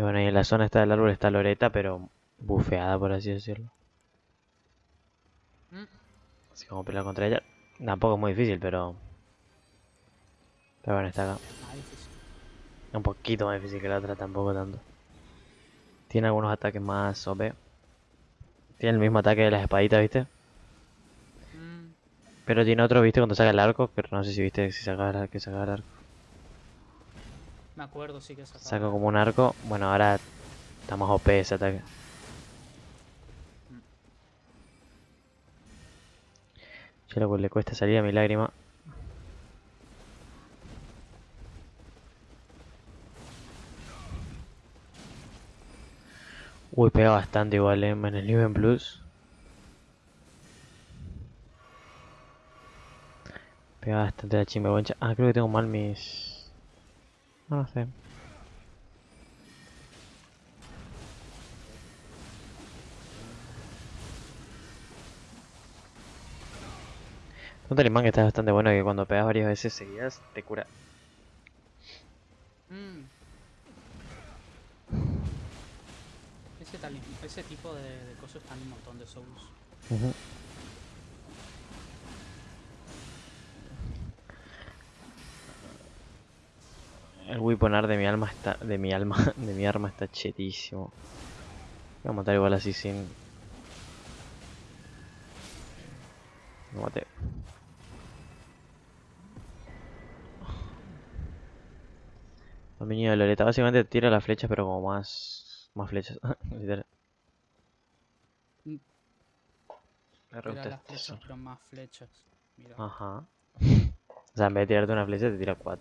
Y bueno, y en la zona esta del árbol está Loreta, pero bufeada, por así decirlo. Mm, Así como pelear contra ella. Tampoco es muy difícil, pero... Pero bueno, está acá. Un poquito más difícil que la otra, tampoco tanto. Tiene algunos ataques más OP. Tiene el mismo ataque de las espaditas, ¿viste? Mm, Pero tiene otro, ¿viste? Cuando saca el arco, pero no sé si viste si que sacaba el arco. Me acuerdo, sí que. Saca como un arco. Bueno, ahora está más OP ese ataque. Ya lo le cuesta salir a mi lágrima. Uy, pega bastante igual, eh, en el Niven Plus. Pega bastante la chimbeguancha. Ah, creo que tengo mal mis... No, no sé. Un talismán que está bastante bueno que cuando pegas varias veces seguidas te cura. Mm. Ese, ese tipo de, de cosas están en un montón de Souls. Ujú. El weaponar de mi alma está. de mi alma. de mi arma está chetísimo. Voy a matar igual así sin. Lo maté. Dominio de Loreta. Básicamente tira las flechas pero como más. más flechas. Literal. Me re Tira gusta las flechas, pero más flechas. Mira. Ajá. O sea, en vez de tirarte una flecha, te tira cuatro.